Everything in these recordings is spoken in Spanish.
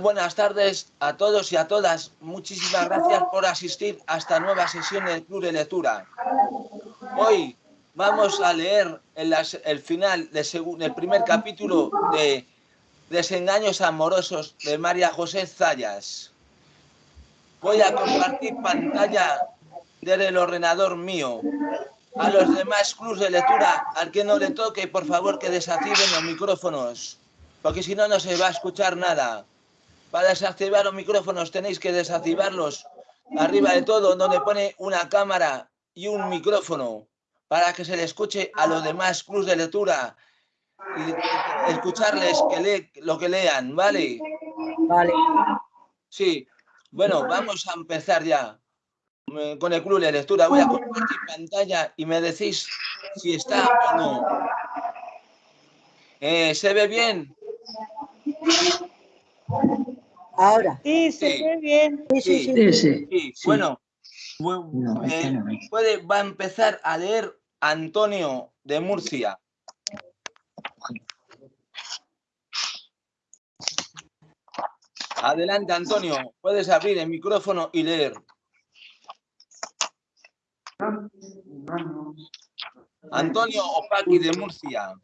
Buenas tardes a todos y a todas. Muchísimas gracias por asistir a esta nueva sesión del Club de Lectura. Hoy vamos a leer el, final del primer capítulo de Desengaños amorosos de María José Zayas. Voy a compartir pantalla desde el ordenador mío. A los demás clubs de lectura, al que no le toque, por favor que desactiven los micrófonos, porque si no, no se va a escuchar nada. Para desactivar los micrófonos tenéis que desactivarlos arriba de todo, donde pone una cámara y un micrófono, para que se le escuche a los demás clubs de lectura y escucharles que lo que lean, ¿vale? Vale. Sí, bueno, vamos a empezar ya con el club de lectura. Voy a compartir pantalla y me decís si está o no. Eh, ¿Se ve bien? Ahora. Sí, se ve bien. Sí, sí, sí. Bueno, eh, puede, va a empezar a leer Antonio de Murcia. Adelante, Antonio. Puedes abrir el micrófono y leer. Antonio Opaki de Murcia.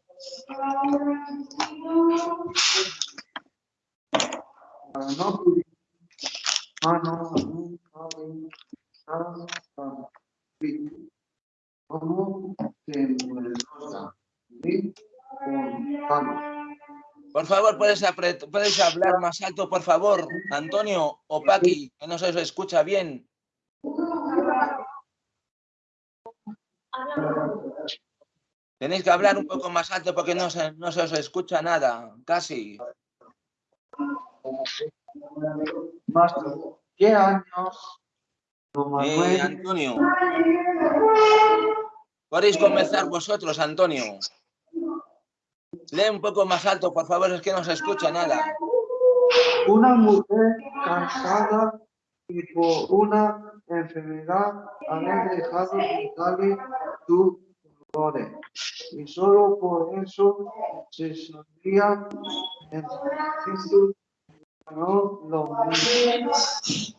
Por favor, ¿puedes, ¿puedes hablar más alto, por favor, Antonio o Paqui, que no se os escucha bien? Tenéis que hablar un poco más alto porque no se, no se os escucha nada, casi. ¿Qué años? Eh, Antonio. Podéis comenzar vosotros, Antonio. Lee un poco más alto, por favor, es que no se escucha nada. Una mujer cansada y por una enfermedad había dejado de su dolores y solo por eso se sabía en Cristo no lo.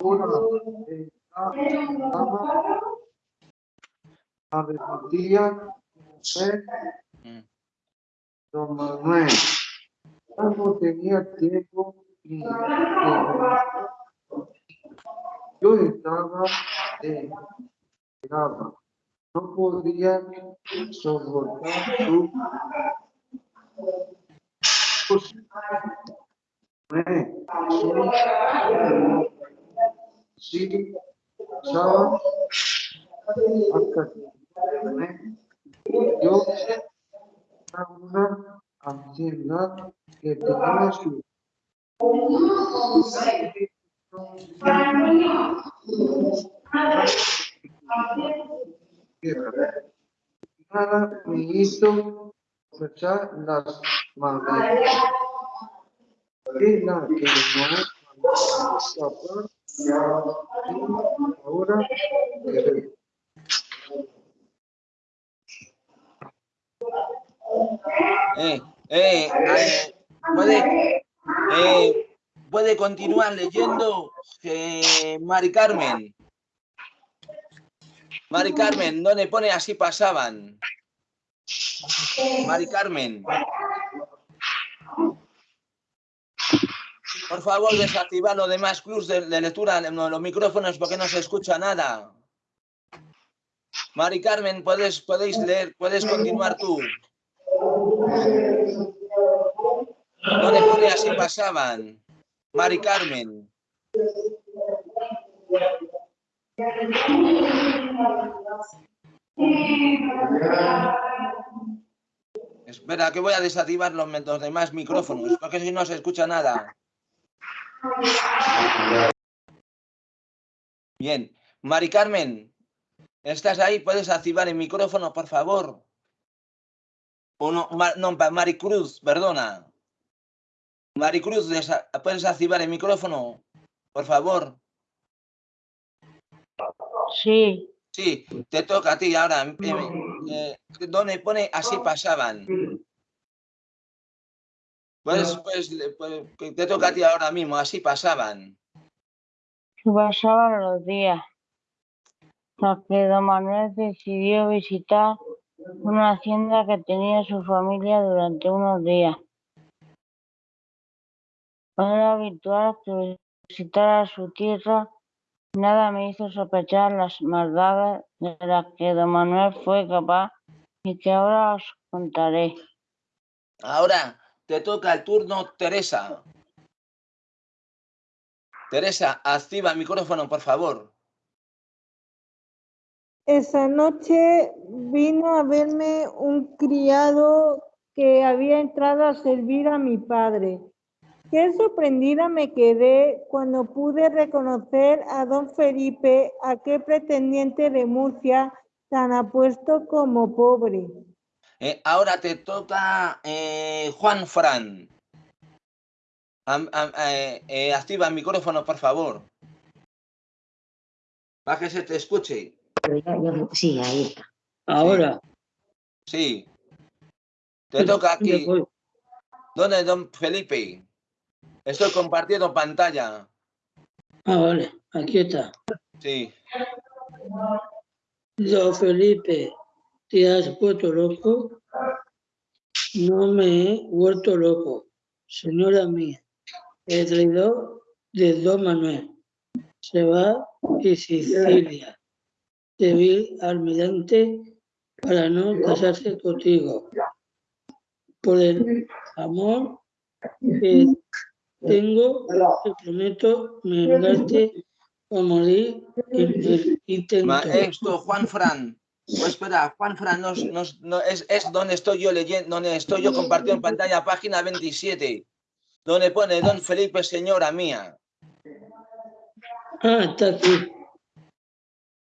Una dama arrepentía mujer don Manuel no tenía tiempo y yo estaba de no podía soportar su estaba hasta yo una ansiedad que tenía su Nada me hizo las manos. La que no ahora eh, eh, eh, puede, puede continuar leyendo Mari Carmen. Mari Carmen, ¿dónde pone así pasaban? Mari Carmen. Por favor, desactiva los demás clubs de, lectura, los micrófonos, porque no se escucha nada. Mari Carmen, puedes, podéis leer, puedes continuar tú. ¿Dónde pone así pasaban? Mari Carmen. Espera, que voy a desactivar los, demás micrófonos, porque si no se escucha nada. Bien. Mari Carmen, ¿estás ahí? ¿Puedes activar el micrófono, por favor? O no, no Maricruz, perdona. Maricruz, ¿puedes activar el micrófono, por favor? Sí. Sí, te toca a ti ahora. Eh, eh, donde pone así pasaban. Pues, pues, pues, te toca a ti ahora mismo, así pasaban. Pasaban los días. Hasta que don Manuel decidió visitar una hacienda que tenía su familia durante unos días. Era habitual que visitara su tierra. Nada me hizo sospechar las maldades de las que don Manuel fue capaz y que ahora os contaré. Ahora te toca el turno, Teresa. Teresa, activa el micrófono, por favor. Esa noche vino a verme un criado que había entrado a servir a mi padre. Qué sorprendida me quedé cuando pude reconocer a don Felipe, aquel pretendiente de Murcia, tan apuesto como pobre. Eh, ahora te toca eh, Juan Fran. Am- am- eh, eh, activa el micrófono, por favor. Para que se te escuche. Sí, ahí está. Ahora, Sí. Te toca ¿dónde aquí. ¿Dónde, don Felipe? Estoy compartiendo pantalla. Ah, vale, aquí está. Sí. Don Felipe, ¿te has puesto loco? No me he vuelto loco, señora mía. El traidor de Don Manuel se va y Sicilia. Te vi almirante para no casarse contigo. Por el amor que tengo, te prometo vengarte o morir en el intento. Maestro Juan Fran. Pues espera, Juan Fran, no, es, es donde estoy yo leyendo, donde estoy yo compartiendo en pantalla, página 27, donde pone Don Felipe, señora mía. Ah, está aquí.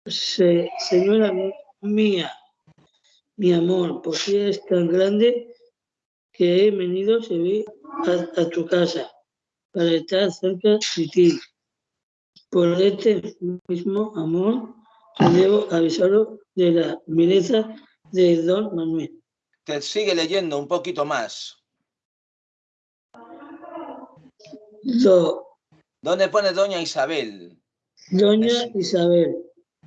Se- señora mía, mi amor, ¿por qué es tan grande que he venido a, a tu casa para estar cerca de ti? Por este mismo amor, debo avisarlo de la belleza de don Manuel. Te sigue leyendo un poquito más. Do- Donde pone Doña Isabel. doña Es- Isabel,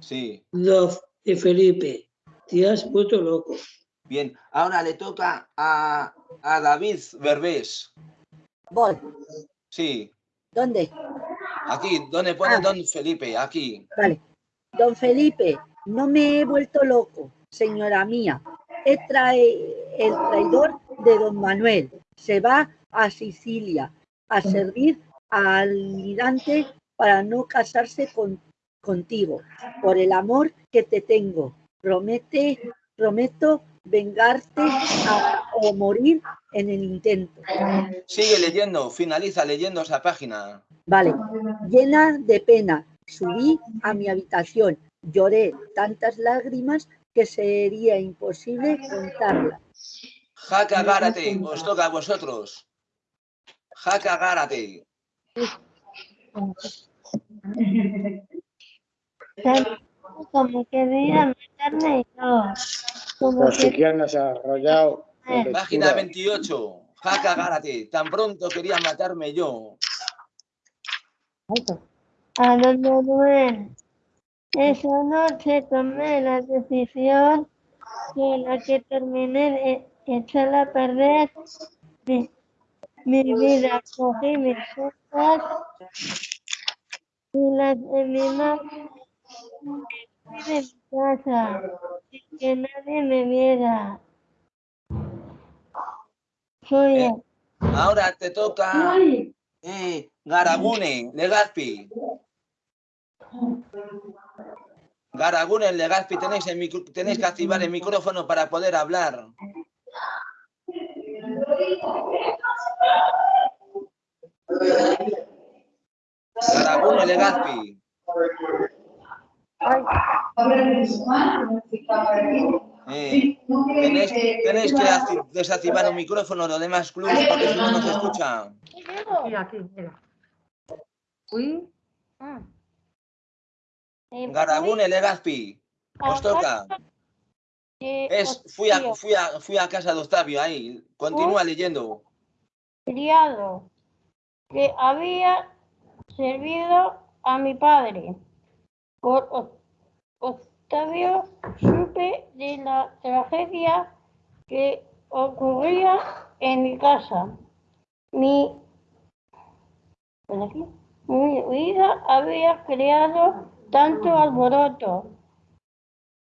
Sí. do y Felipe, te has puesto loco. Bien. Ahora le toca a, a David Berbés. Voy. Sí. ¿Dónde? Aquí, donde pone Ah. Don Felipe. Aquí. Vale. Don Felipe, no me he vuelto loco, señora mía. He trae, el traidor de don Manuel se va a Sicilia a servir al almirante para no casarse con, contigo. Por el amor que te tengo, promete, prometo vengarte a- o morir en el intento. Sigue leyendo. Finaliza leyendo esa página. Vale, llena de pena, subí a mi habitación, lloré tantas lágrimas que sería imposible contarlas. Jaca Gárate. Os toca a vosotros. Jaca Gárate. Como quería matarme yo. Como Pues si quieres desarrollado. la Página lectura. 28. Jaca Gárate. Tan pronto quería matarme yo. A don Manuel. Esa noche tomé la decisión con la que terminé de echar a perder mi, mi vida. Cogí mis cosas y las de mi y de mi casa sin que nadie me viera. Soy Eh, Ahora te toca eh, Garagune, Legazpi. Garagune, Legazpi, tenéis, tenéis que activar el micrófono para poder hablar. Garagune, Legazpi. Eh, tenéis, tenéis que acti- desactivar el micrófono, lo demás clubs, porque si no, no se escucha. Aquí, mira. Uy. Ah, Garagune, Legazpi. Os toca. Es, fui, a, fui, a, fui a casa de Octavio ahí. Continúa leyendo. criado que había servido a mi padre. Por Octavio supe de la tragedia que ocurría en mi casa. Mi, ¿por aquí? Mi vida había creado tanto alboroto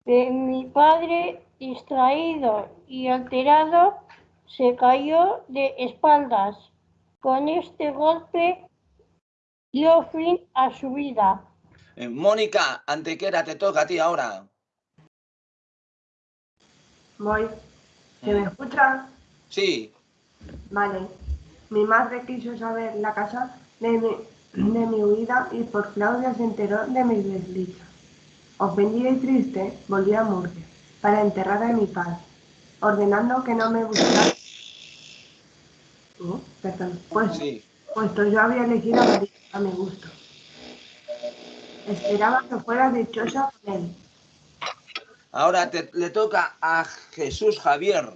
que mi padre, distraído y alterado, se cayó de espaldas. Con este golpe dio fin a su vida. Eh, Mónica, Antequera, te toca a ti ahora. Voy. ¿Se me escucha? Sí, Vale. Mi madre quiso saber la casa de mi, de mi huida y por Claudia se enteró de mi desdicha. Ofendida y triste, volví a Murcia para enterrar a mi padre, ordenando que no me buscara. Oh, perdón. Pues, sí. puesto yo había elegido a mi gusto. Esperaba que fuera dichosa con él. Ahora te- le toca a Jesús Javier.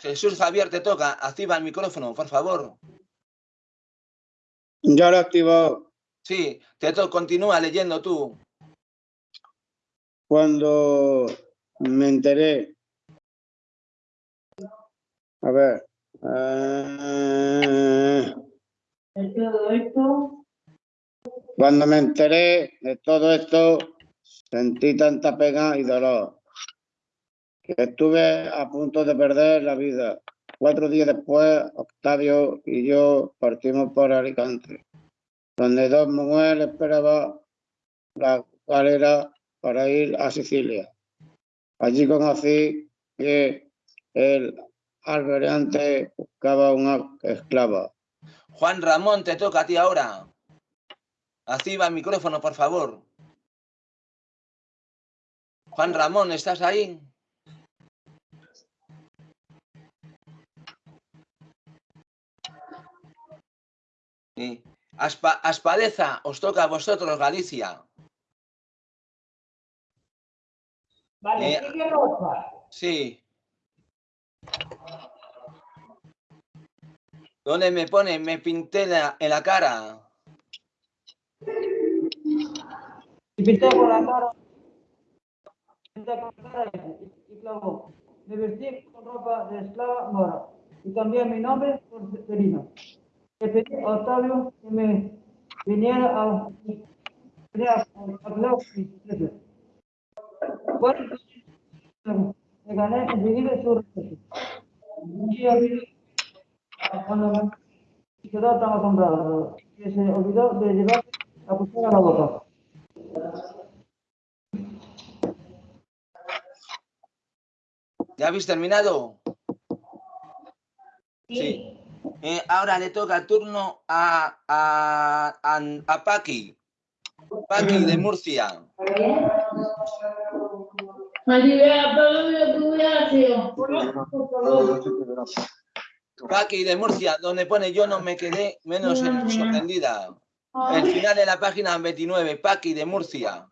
Jesús Javier, te toca. Activa el micrófono, por favor. Ya lo activó Sí, te continúa leyendo tú. cuando me enteré. A ver. eh, cuando me enteré de todo esto, sentí tanta pena y dolor que estuve a punto de perder la vida. Cuatro días después, Octavio y yo partimos por Alicante, donde Don Manuel esperaba la galera para ir a Sicilia. Allí conocí que el alberante buscaba una esclava. Juan Ramón, te toca a ti ahora. Activa el micrófono, por favor. Juan Ramón, ¿estás ahí? Sí. Aspa- Aspadeza, os toca a vosotros, Galicia. Vale, Eh, sigue Rosa. Sí. ¿Dónde me pone? Me pinté la- en la cara. Y pintó por la cara. Pinté con la cara y, y clavó. Me vestí con ropa de esclava mora. Y cambié mi nombre por Serino. Le pedí a Octavio que me viniera a. Bueno, gané enseguida su respeto. Un día vino cuando me quedó tan asombrado que se olvidó de llevar la cuchara a la boca. ¿Ya habéis terminado? Sí. Eh, ahora le toca turno a, a, a, a Paqui. Paqui de Murcia. Paqui de Murcia, donde pone yo no me quedé menos sorprendida. El final de la página 29, Paqui de Murcia.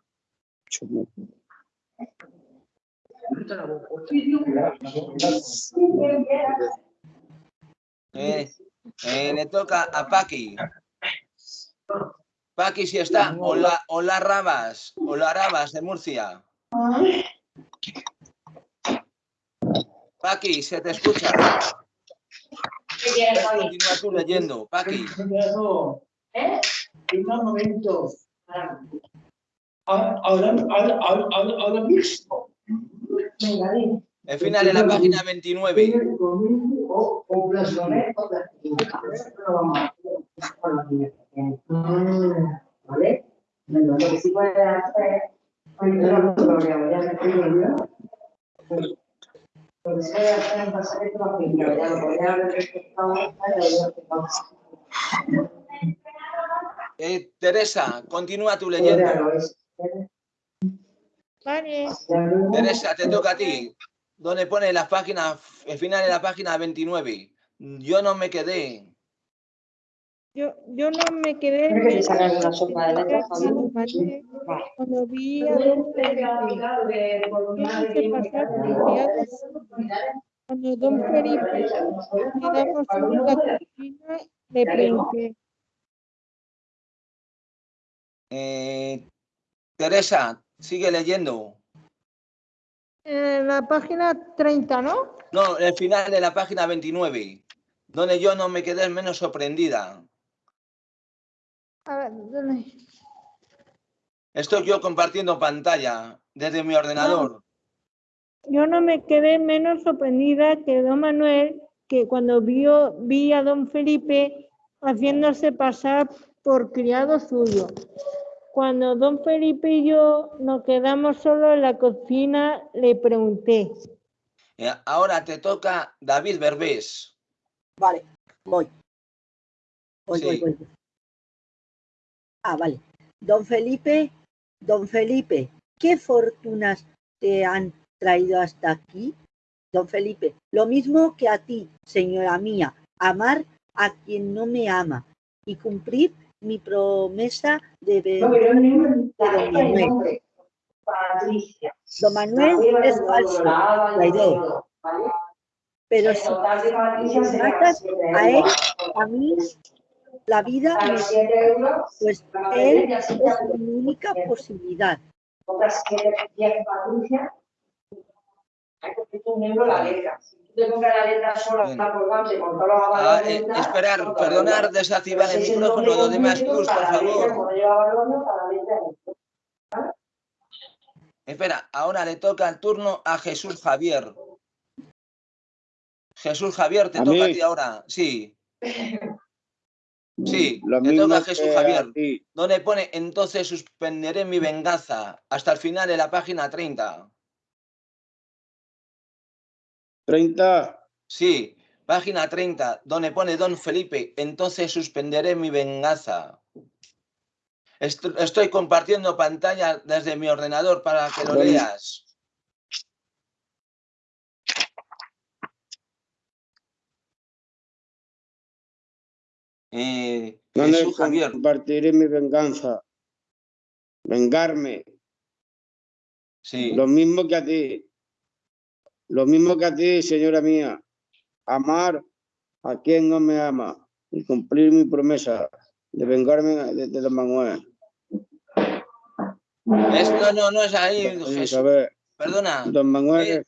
Eh, eh, le toca a Paqui. Paqui, si está. Hola, hola Rabas. Hola Rabas de Murcia. Paqui, se te escucha. Continúa tú leyendo, Paqui. un momento. Ahora, ahora, ahora, ahora, mismo. El final de la página 29. O, o blasfemia. ¿Vale? Bueno, lo que sí puede hacer, lo programa, ya me estoy olvidando. Lo que se puede hacer es pasar esto a primero, ya lo podría haber respetado esta, y lo que pasa. Eh, Teresa, continúa es. Vale. Teresa, te toca a ti. Donde pone la página, el final de la página 29. Yo no me quedé. Yo, yo no me quedé. Creo que sacan una sopa de letras cuando vi a quise pasar criados Cuando don Felipe solo en la cocina, le pregunté, Eh, Teresa, sigue leyendo. En la página 30, ¿no? No, el final de la página 29, donde yo no me quedé menos sorprendida. A ver, ¿dónde? Estoy yo compartiendo pantalla desde mi ordenador. Yo no me quedé menos sorprendida que don Manuel, que cuando vio, vi a don Felipe haciéndose pasar por criado suyo. Cuando don Felipe y yo nos quedamos solos en la cocina, le pregunté, Eh, Ahora te toca David Berbés. Vale, voy. Voy, voy, voy. Ah, vale. Don Felipe, don Felipe, ¿qué fortunas te han traído hasta aquí? Don Felipe, lo mismo que a ti, señora mía, amar a quien no me ama y cumplir mi promesa de de don Manuel. Patricia. Don Manuel es falso, traidor. pero si me matas a él, a mí la vida A me los 7 euros, pues él es mi única posibilidad. otras 7, 10 Patricia. Hay que poner un euro la letra. Si tú te compras la letra sola, Bien. está colgante con todos los Ah, eh, esperar, no, perdonar, desactivar el micrófono, los demás por favor. Espera, ahora le toca el turno a Jesús Javier. Jesús Javier, te ¿A toca a ti ahora. Sí. Sí, Lo le toca a Jesús Javier. a. Donde pone, entonces suspenderé mi venganza hasta el final de la página 30. 30. Sí, página 30, donde pone Don Felipe, entonces suspenderé mi venganza. Est- Estoy compartiendo pantalla desde mi ordenador para que lo leas. Eh, ¿Dónde Jesús Javier, compartiré mi venganza? Vengarme. sí. Lo mismo que a ti. Lo mismo que a ti, señora mía. Amar a quien no me ama y cumplir mi promesa de vengarme de, de don Manuel. Es- no, no, no es ahí, Jesús. Perdona. Don Manuel Eh,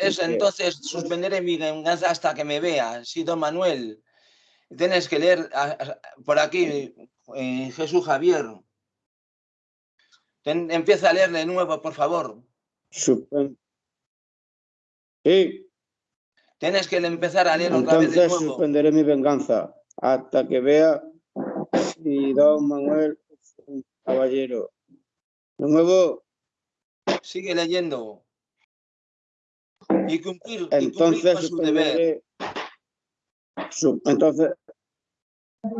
es entonces suspenderé mi venganza hasta que me vea. Sí, don Manuel. Tienes que leer a- a- por aquí, eh, Jesús Javier. Ten- empieza a leer de nuevo, por favor. Suspen- Sí, Tienes que empezar a leer otra vez de entonces nuevo. suspenderé mi venganza hasta que vea si don Manuel es un caballero. De nuevo, Sigue leyendo. Y cumplir, y cumplir entonces con su deber. su- entonces,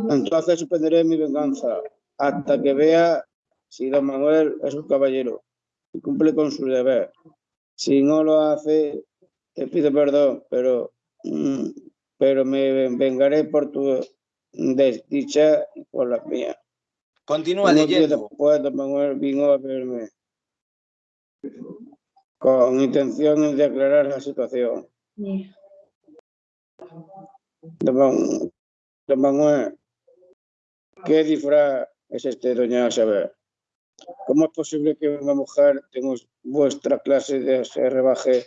entonces suspenderé mi venganza hasta que vea si don Manuel es un caballero y cumple con su deber. Si no lo hace, te pido perdón, pero, mm, pero me vengaré por tu desdicha y por la mía. Continúa leyendo. después, don Manuel vino a verme con intenciones de aclarar la situación. Don, Man- don Manuel, ¿qué disfraz es este, doña Isabel? ¿Cómo es posible que una mujer tenga vuestra clase de se rebaje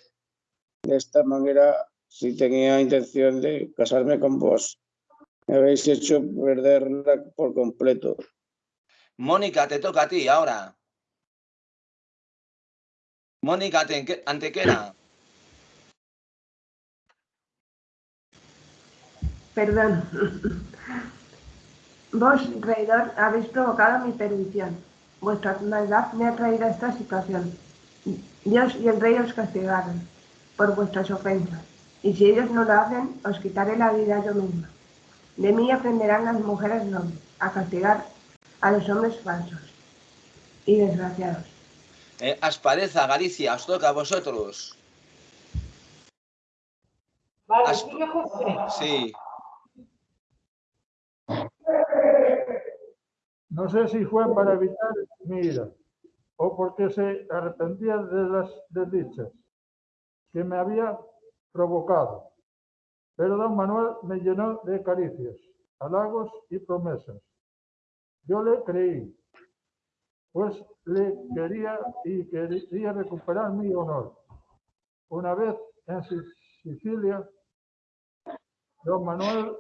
de esta manera si tenía intención de casarme con vos? Me habéis hecho perderla por completo. Mónica, te toca a ti ahora. Mónica Ante- Antequera. Perdón. Vos, traidor, habéis provocado mi perdición. Vuestra maldad me ha traído a esta situación. Dios y el rey os castigaron por vuestras ofensas. Y si ellos no lo hacen, os quitaré la vida yo misma. De mí aprenderán las mujeres nobles a castigar a los hombres falsos y desgraciados. Eh, Aspareza, Galicia, os toca a vosotros. Vale, Has- sigue José. Sí. No sé si fue para evitar mi ira o porque se arrepentía de las desdichas que me había provocado. Pero don Manuel me llenó de caricias, halagos y promesas. Yo le creí, pues le quería y quería recuperar mi honor. Una vez en Sic- Sicilia, don Manuel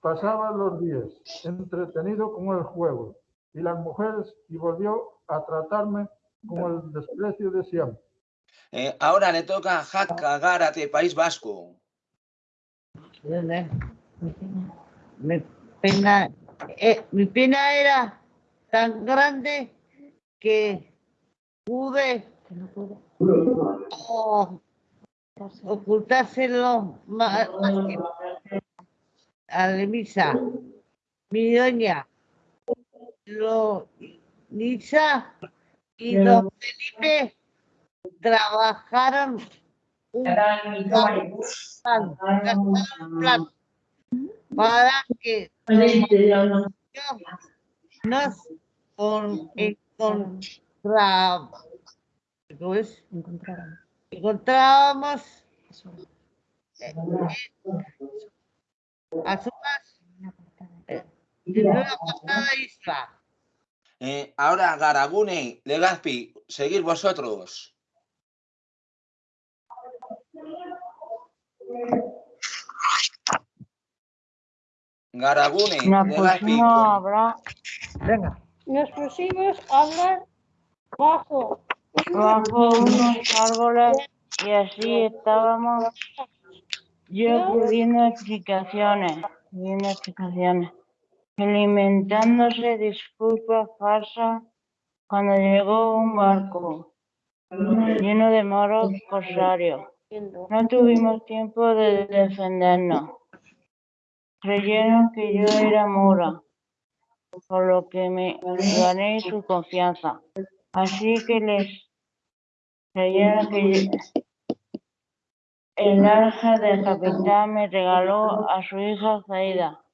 pasaba los días entretenido con el juego y las mujeres y volvió a tratarme con el desprecio de siempre. Eh, ahora le toca a Jaca Gárate, País Vasco. Mi pena, eh, mi pena era tan grande que pude oh, ocultárselo ma- a Lemisa, mi doña, lo, Lisa y don Felipe trabajaron para que nos con, encontra- ¿cómo es? encontrábamos eh, a eh, en una apartada isla. Eh, ahora Garagune, Legazpi, seguir vosotros. A con- hablar, Venga. nos pusimos a hablar bajo, bajo unos árboles y así estábamos yo pidiendo explicaciones, pidiendo explicaciones, alimentándose disculpas falsas cuando llegó un barco lleno de moros corsarios. No tuvimos tiempo de defendernos. Creyeron que yo era mora, por lo que me gané su confianza. Así que les creyeron que yo- el arja del capitán me regaló a su hija Zaida.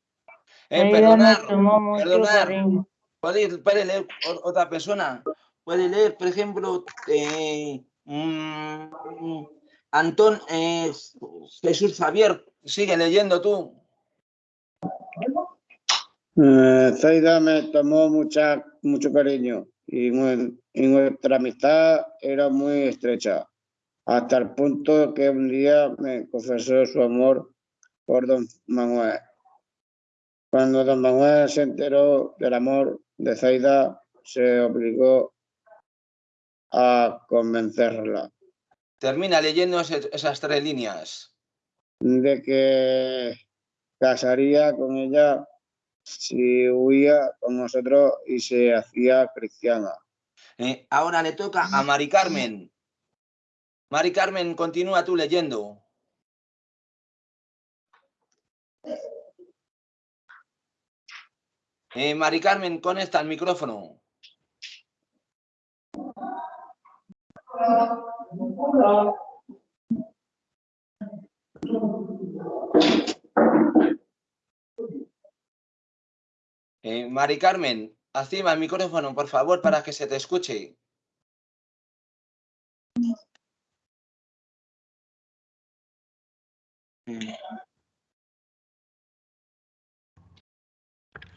Eh, perdonar, tomó mucho perdonar. ¿Puede, puede leer otra persona? Puede leer, por ejemplo, eh, mm, Antón eh, Jesús Javier. Sigue leyendo tú. Eh, Zaida me tomó mucha, mucho cariño y, y nuestra amistad era muy estrecha, hasta el punto que un día me confesó su amor por don Manuel. Cuando don Manuel se enteró del amor de Zaida, se obligó a convencerla Termina leyendo esas tres líneas. de que casaría con ella si huía con nosotros y se hacía cristiana. Eh, ahora le toca a Mari Carmen. Mari Carmen, continúa tú leyendo. Eh, Mari Carmen, conecta el micrófono. Eh, Mari Carmen, activa el micrófono, por favor, para que se te escuche.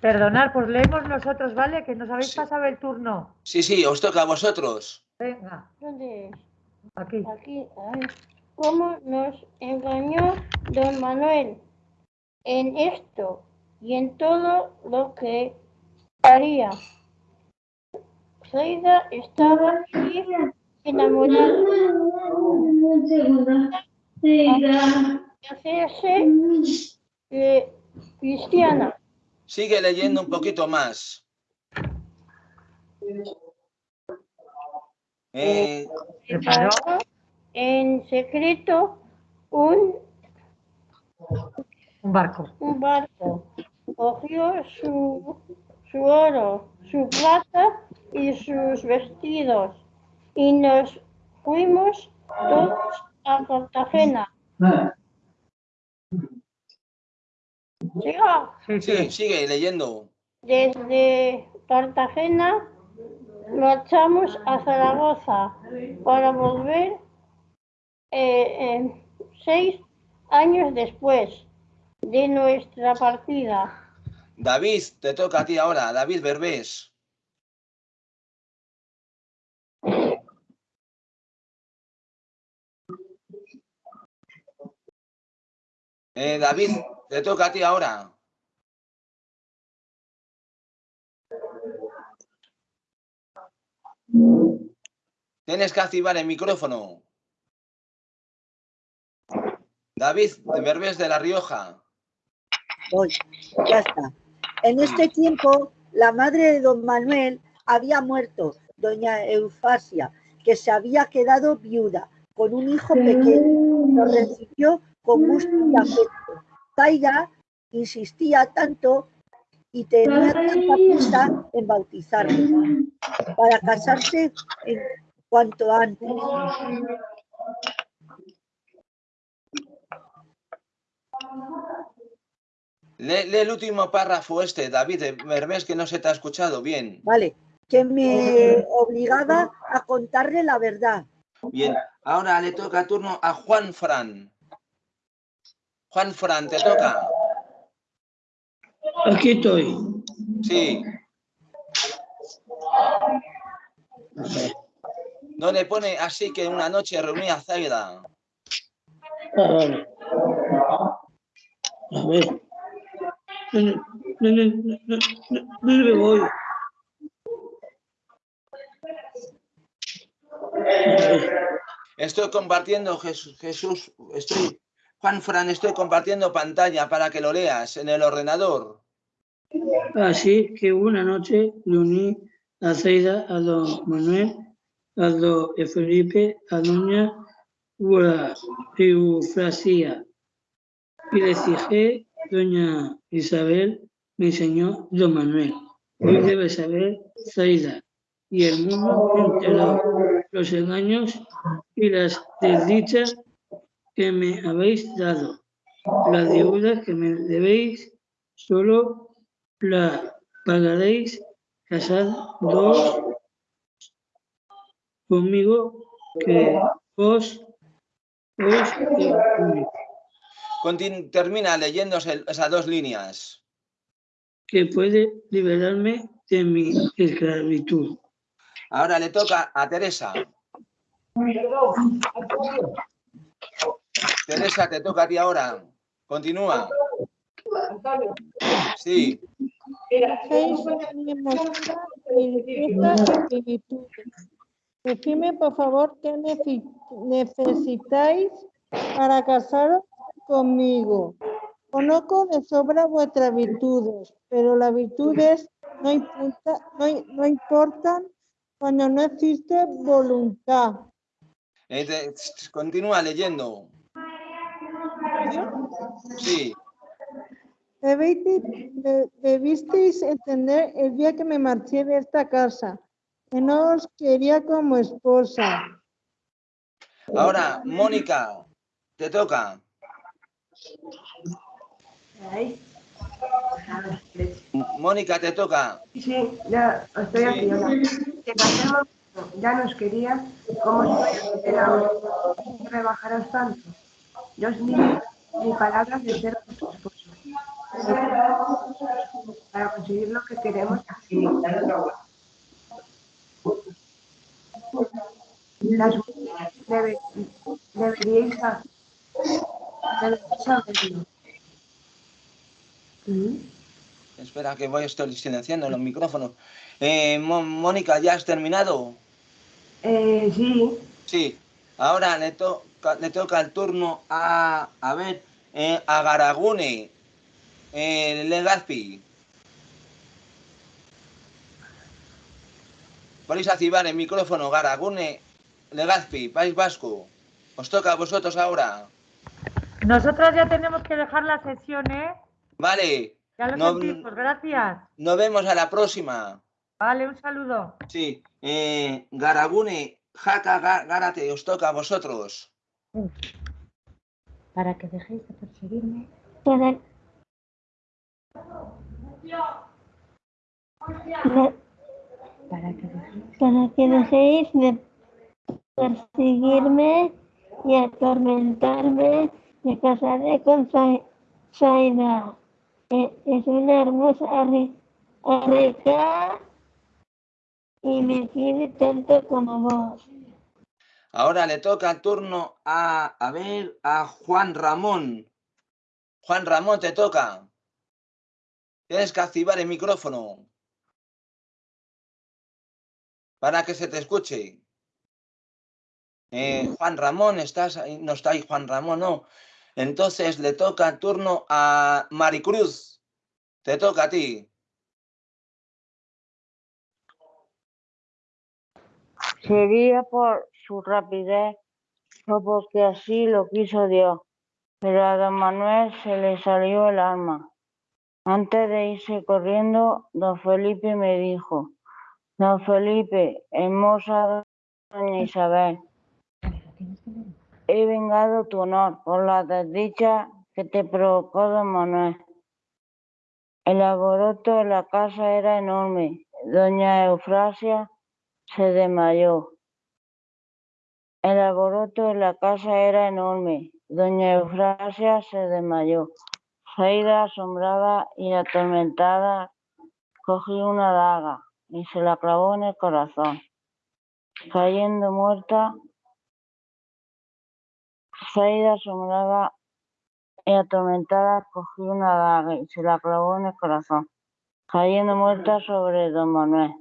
Perdonar, pues leemos nosotros, ¿vale? Que nos habéis pasado el turno. Sí, sí, os toca a vosotros. Venga, ¿Dónde es? Aquí. Aquí, ay. ¿Cómo nos engañó don Manuel en esto y en todo lo que haría? Zaida estaba enamorada hacerse eh, cristiana. Sigue leyendo un poquito más. Eh, Preparó en secreto un Un barco. un barco. Cogió su, su oro, su plata y sus vestidos y nos fuimos todos a Cartagena. Siga. sí, sigue leyendo. Desde Cartagena marchamos a Zaragoza para volver eh, seis años después de nuestra partida. David, te toca a ti ahora. David Berbés. Eh, David, te toca a ti ahora. Tienes que activar el micrófono. David Berbés de La Rioja. Voy, ya está. En este tiempo, la madre de don Manuel había muerto, doña Eufasia, que se había quedado viuda con un hijo pequeño. Lo recibió con gusto y afecto. Zaida insistía tanto y tenía tanta prisa en bautizarlo para casarse en cuanto antes. Lee, lee el último párrafo este, David Berbés, que no se te ha escuchado bien. Vale, que me obligaba a contarle la verdad. Bien, ahora le toca turno a Juan Fran. Juan Fran, te toca. Aquí estoy. Sí. No le pone así que una noche reunía a Zaida. Ah, vale. A ver. No, no, no, no me voy. Estoy compartiendo, Jesús, Jesús, estoy, Juan Fran, estoy compartiendo pantalla para que lo leas en el ordenador. Así que una noche le uní a Zaida, a don Manuel, a don Felipe, a doña Eufrasia. Y le dije, doña Isabel, me enseñó don Manuel. Hoy debe saber Zaida y el mundo entero los engaños y las desdichas que me habéis dado. Las deudas que me debéis solo la pagaréis casados conmigo que vos os Contin- termina leyéndose esas dos líneas. que puede liberarme de mi esclavitud. Ahora le toca a Teresa. Teresa, te toca a ti ahora. Continúa. Sí. Seis me mostrar mi riqueza y virtudes. Decidme, por favor, qué necesitáis para casaros conmigo. Conozco de sobra vuestras virtudes, pero las virtudes no, importa- no, no importan cuando no existe voluntad. Eh, te- Continúa leyendo. Sí. Debisteis entender el día que me marché de esta casa, que no os quería como esposa. Ahora, Mónica, te toca. Mónica, te toca. Sí, ya estoy Sí. aquí. hola. Que pasemos, ya nos quería, como si era que rebajaros tanto. Yo os ni, ni palabras de ser esposo. Para conseguir lo que queremos así. Las debe- deberíais sa- deberíais saberlo. ¿Mm? Espera, que voy, estoy silenciando los micrófonos. Eh, Mónica, ¿ya has terminado? Eh, sí, Sí. Ahora le, toca le toca el turno a, a ver, eh, a Garagune, eh, Legazpi. Podéis activar el micrófono, Garagune, Legazpi, País Vasco. Os toca a vosotros ahora. Nosotros ya tenemos que dejar la sesión, ¿eh? Vale, Ya lo No- sentimos, gracias. nos vemos a la próxima. Vale, un saludo. Sí, eh, Garagune, Jaca, Gárate, os toca a vosotros. Para que dejéis de perseguirme. De- Para que dejéis. para que dejéis de perseguirme y atormentarme, me casaré con Zai- Zaida. E- Es una hermosa arreca y me quiere tanto como vos. Ahora le toca el turno a, a ver, a Juan Ramón. Juan Ramón, te toca. Tienes que activar el micrófono para que se te escuche. Eh, Juan Ramón, ¿estás ahí? No está ahí Juan Ramón, no. Entonces le toca turno a Maricruz. Te toca a ti. Sería por su rapidez o porque así lo quiso Dios. Pero a don Manuel se le salió el alma. Antes de irse corriendo, don Felipe me dijo, don Felipe, hermosa doña Isabel, he vengado tu honor por la desdicha que te provocó don Manuel. El alboroto en la casa era enorme. Doña Eufrasia se desmayó. El alboroto en la casa era enorme. Doña Eufrasia se desmayó. Zaida, asombrada y atormentada, cogió una daga y se la clavó en el corazón. Cayendo muerta, Zaida, asombrada y atormentada, cogió una daga y se la clavó en el corazón. Cayendo muerta sobre don Manuel.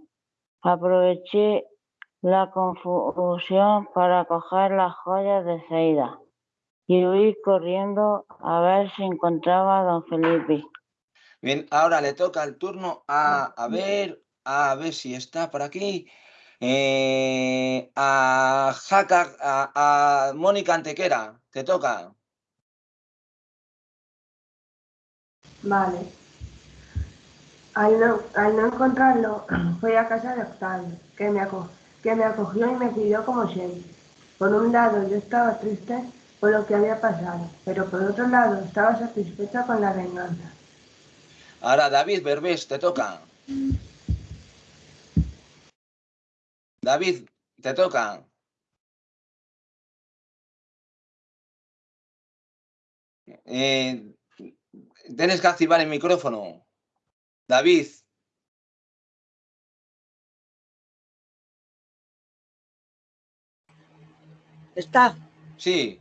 Aproveché la confusión para coger las joyas de Zaida y huí corriendo a ver si encontraba a don Felipe. Bien, ahora le toca el turno a, a ver, a ver si está por aquí. eh, a Jaca, a, a Mónica Antequera, te toca. Vale. Al no, al no encontrarlo, fui a casa de Octavio, que me, aco- que me acogió y me cuidó como siempre. Por un lado, yo estaba triste por lo que había pasado, pero por otro lado, estaba satisfecha con la venganza. Ahora David Berbés, te toca. David, te toca. Eh, tienes que activar el micrófono. David, Está. sí.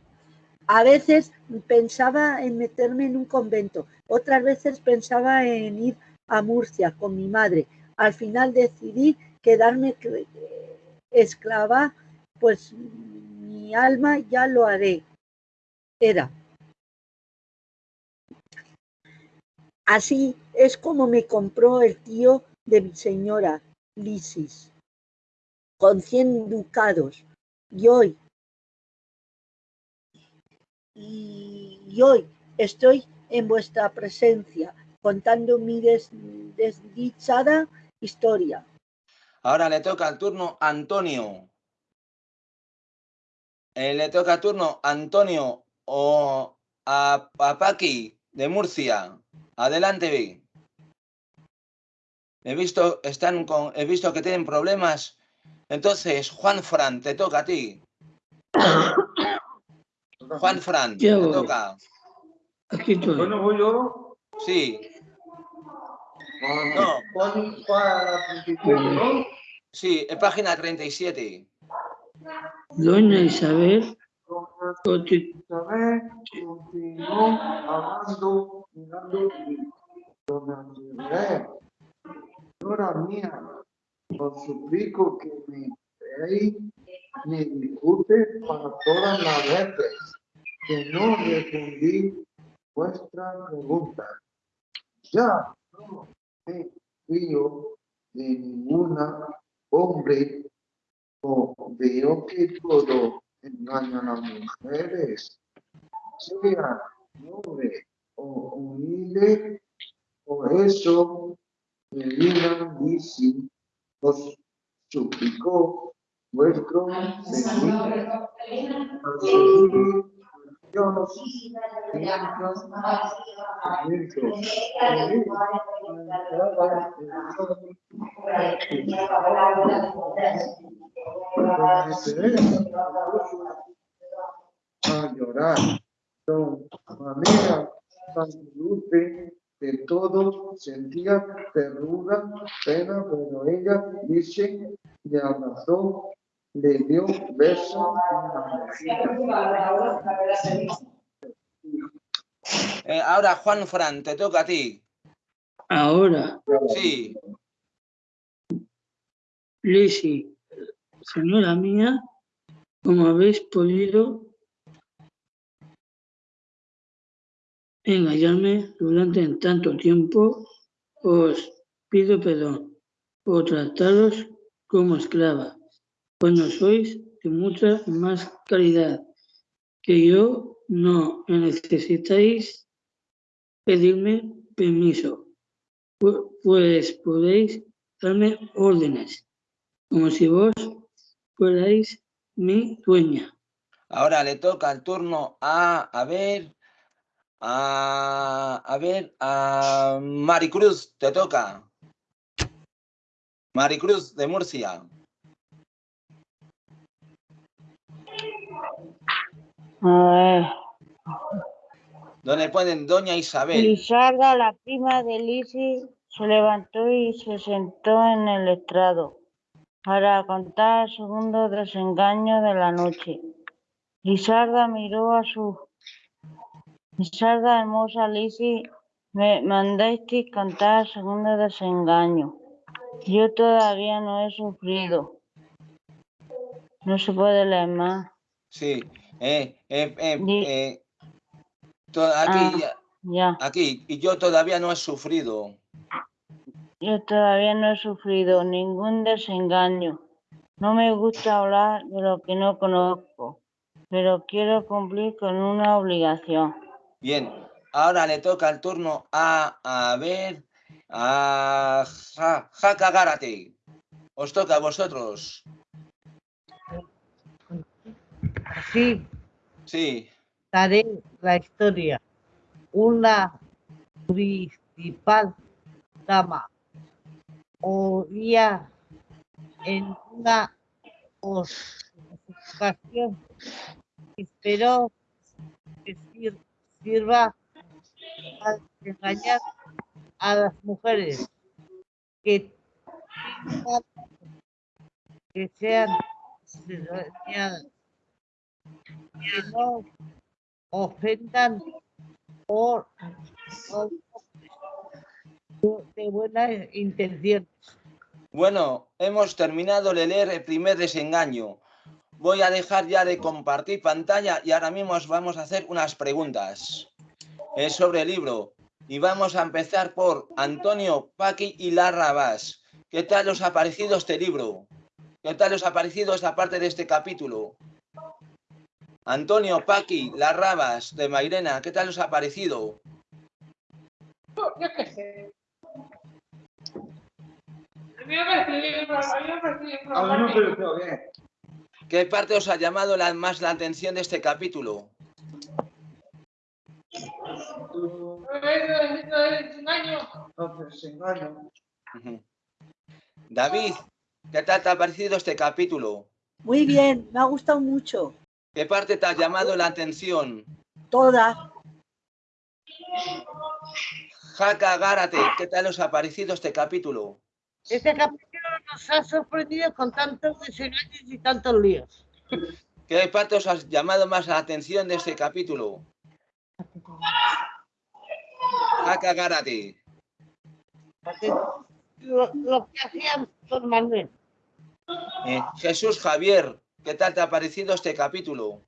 A veces pensaba en meterme en un convento, otras veces pensaba en ir a Murcia con mi madre. Al final decidí quedarme cre- esclava, pues mi alma ya lo haré. Era. Así es como me compró el tío de mi señora, Lisis, con cien ducados. Y hoy y, y hoy estoy en vuestra presencia contando mi des- desdichada historia. Ahora le toca el turno a Antonio. Eh, le toca el turno a Antonio o a, a Paqui de Murcia. Adelante. He visto, están con, he visto que tienen problemas. Entonces, Juan Fran, te toca a ti. Juan Fran, te toca. Aquí estoy. Bueno, voy yo. Sí, No. 37, ¿no? sí, en página 37. Doña Isabel, conti- Isabel continuó hablando, mirando y Doña Isabel, señora mía, os suplico que me deis mi disculpe para todas las veces que no respondí vuestra pregunta. Ya no me fío de ninguna hombre o veo que todo engaña a mujeres, sea noble o humilde, por eso Melina Lisi os suplicó vuestro a llorar. Don tan dulce de todo sentía terruda, pena, pero ella dice, le abrazó, le dio beso en la mejilla. Eh, ahora, Juan Fran, te toca a ti. Ahora, Sí, Lizzie, señora mía, como habéis podido engañarme durante tanto tiempo, os pido perdón por trataros como esclava, pues no sois de mucha más calidad que yo, no necesitáis pedirme permiso, pu- pues podéis darme órdenes, como si vos fuerais mi dueña. ahora le toca el turno a, a ver, a, a ver, a Maricruz, te toca. Maricruz de Murcia. Donde ponen Doña Isabel. Lizarda, la prima de Lisi, se levantó y se sentó en el estrado para contar el segundo desengaño de la noche. Lizarda miró a su... Lizarda, hermosa Lisi, me mandasteis contar el segundo desengaño. Yo todavía no he sufrido. No se puede leer más. Sí, eh, eh, eh, eh, aquí, Ah, ya. aquí, y yo todavía no he sufrido. Yo todavía no he sufrido ningún desengaño. No me gusta hablar de lo que no conozco, pero quiero cumplir con una obligación. Bien, ahora le toca el turno a, a ver, a Ja- Jaca Gárate. Os toca a vosotros. Sí, Sí, daré la historia. Una principal dama oía en una ocasión esperó que sir- sirva a engañar a las mujeres que que sean engañadas, que no ofendan por de buenas intenciones. bueno, hemos terminado de leer el primer desengaño. Voy a dejar ya de compartir pantalla y ahora mismo os vamos a hacer unas preguntas sobre el libro. Y vamos a empezar por Antonio, Paqui y Lara Vaz. ¿Qué tal os ha parecido este libro? ¿Qué tal os ha parecido esta parte de este capítulo? Antonio, Paqui, Las Rabas de Mairena, ¿qué tal os ha parecido? Yo qué sé. A mí me bien, a mí me bien, pero A mí me pareció bien. ¿Qué parte os ha llamado la- más la atención de este capítulo? David, ¿qué tal te ha parecido este capítulo? Muy bien, me ha gustado mucho. ¿Qué parte te ha llamado la atención? Toda. Jaca Gárate, ¿qué tal os ha parecido este capítulo? Este capítulo nos ha sorprendido con tantos desengaños y tantos líos. ¿Qué parte os ha llamado más la atención de este capítulo? Jaca Gárate. Lo, lo que hacían Don Manuel. Eh, Jesús Javier, ¿qué tal te ha parecido este capítulo?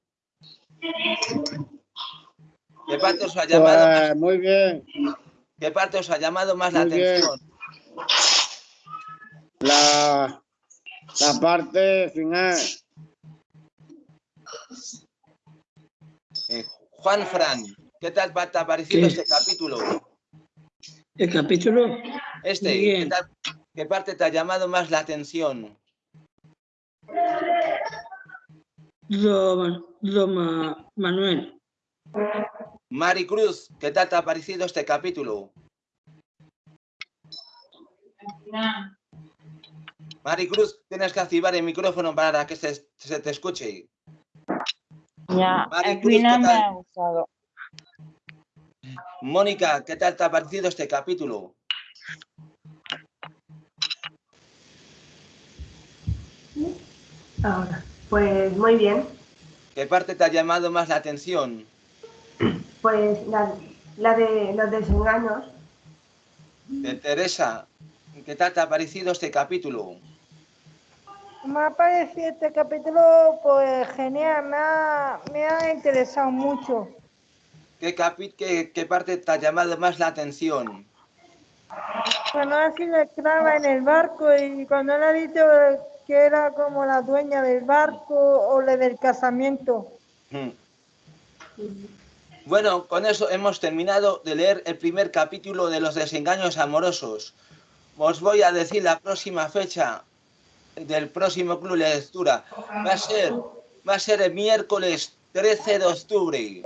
¿Qué parte os ha llamado más, Pues muy bien. qué parte os ha llamado más la Muy atención? La, la parte final. Eh, Juan Fran, ¿qué tal te ha parecido ¿Qué? este capítulo? El capítulo, Este, ¿qué, tal- qué parte te ha llamado más la atención? Don, don Ma- Manuel, Mari Cruz, ¿qué tal te ha parecido este capítulo? Mari Cruz, tienes que activar el micrófono para que se, se te escuche. Ya, Maricruz, ¿qué final me ha gustado. Mónica, ¿qué tal te ha parecido este capítulo? Ahora, pues muy bien. ¿Qué parte te ha llamado más la atención? Pues la, la de los desengaños, De Teresa, ¿qué tal te ha parecido este capítulo? Me ha parecido este capítulo pues genial, me ha, me ha interesado mucho. ¿Qué, capi- qué, qué parte te ha llamado más la atención? Cuando ha sido esclava en el barco y cuando él ha dicho que era como la dueña del barco o la del casamiento. Hmm. Bueno, con eso hemos terminado de leer el primer capítulo de los desengaños amorosos. Os voy a decir la próxima fecha del próximo club de lectura. Va a ser, va a ser el miércoles 13 de octubre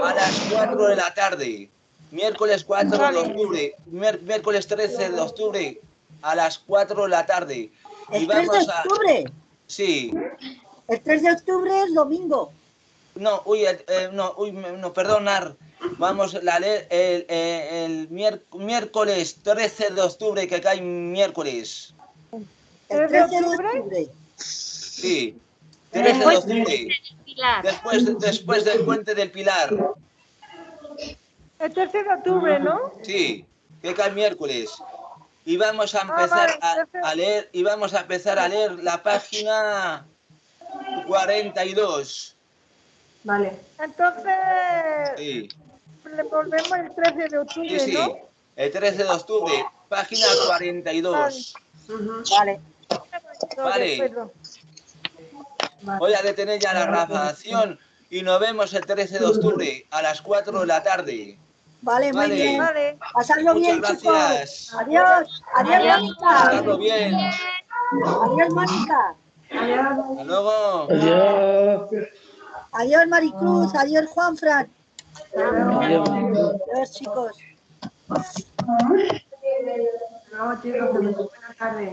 a las 4 de la tarde. Miércoles 4 de octubre, miércoles 13 de octubre a las 4 de la tarde. Y El 3 de a... octubre. Sí, El 3 de octubre es domingo. No, uy, eh, no, uy, no, perdonar. Vamos a leer el, eh, el mier- miércoles 13 de octubre, que cae miércoles. El 13 de octubre. Sí, 13 de octubre. Después, después del puente del Pilar. El 13 de octubre, ¿no? Sí, que cae miércoles. Y vamos a empezar a, a leer, y vamos a empezar a leer la página 42. Vale. Entonces, Sí, le volvemos el 13 de octubre, sí, sí. ¿no? El 13 de octubre, página 42. Vale. Vale. Perfecto. Voy a detener ya la grabación y nos vemos el 13 de octubre a las 4 de la tarde. Vale, muy Vale. bien. Vale. Pasadlo Muchas bien, gracias. chicos. Adiós. Adiós, Adiós. Mónica. Pasadlo bien. Adiós, Mónica. Hasta luego. Adiós. Adiós, Maricruz. Adiós, Juanfran. Adiós. Adiós, chicos. No, chicos, buenas tardes.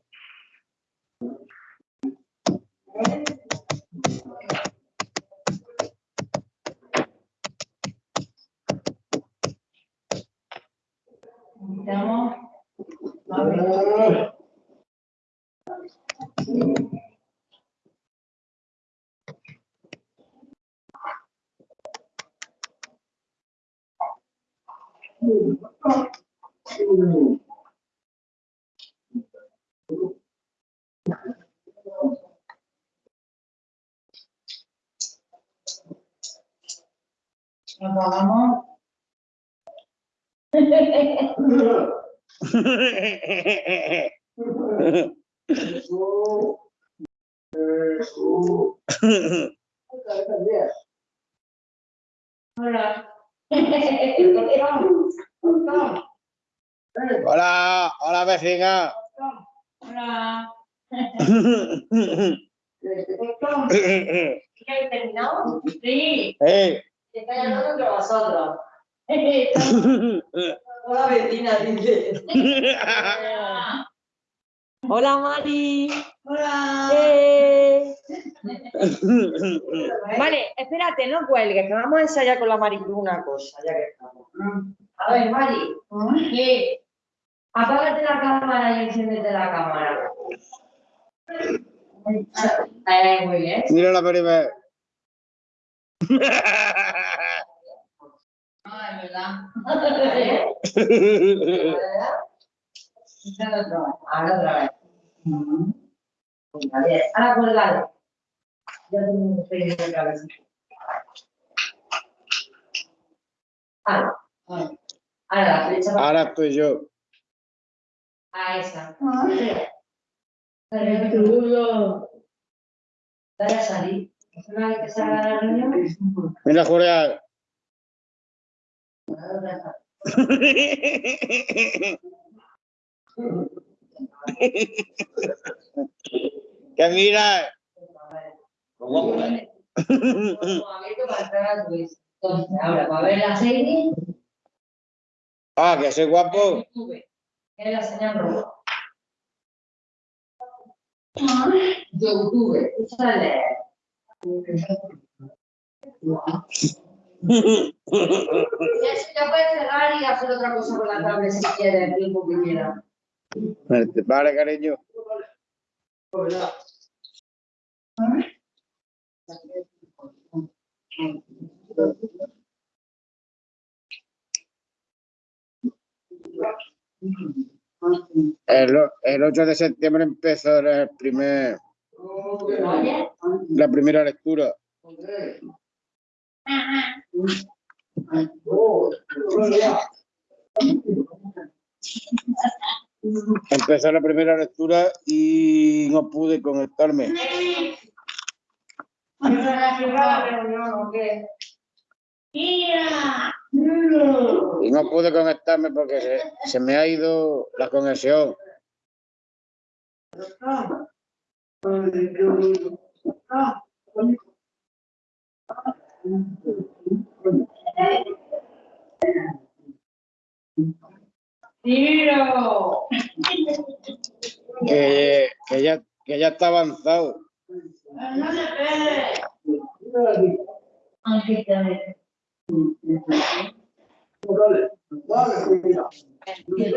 Hola. Hola, hola vecina. Hola. ¿Ya habéis terminado? Sí. Está entre vosotros. Hola vecina, dice. Hola Mari. Hola. Eh. Vale, espérate, no cuelgues, que vamos a ensayar con la Maricruz una cosa, ya que estamos. A ver, Mari. ¿Qué? Apágate la cámara y enciéndete la cámara. Eh, muy bien. Mira la primera. No, es verdad. ¿Eh? ¿Verdad? Ahora otra vez. Ahora otra vez. Venga, bien. Ahora colgado. Ya tengo vez. Ahora. Ahora la flecha va Ahora estoy yo. a esa. Pero tú Dale a salir. Una vez que salga la reunión. Mira, Julián. Ahora. Ahora, para ver la serie, Ah, que soy guapo. es la señal roja. YouTube, sale. Ya se ya puedes cerrar y hacer otra cosa con la tablet si quieres, el tiempo que quieras. Vale, cariño. El, el 8 de septiembre empezó el primer, la primera lectura. Empezó la primera lectura y no pude conectarme. Y no pude conectarme porque se, se me ha ido la conexión. ¡Tiro! Que, que ya, que ya está avanzado. No se pegue. Aunque te Que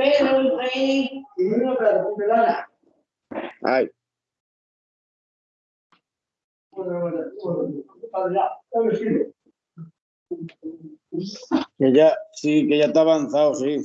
que ya, sí, que ya está avanzado, sí.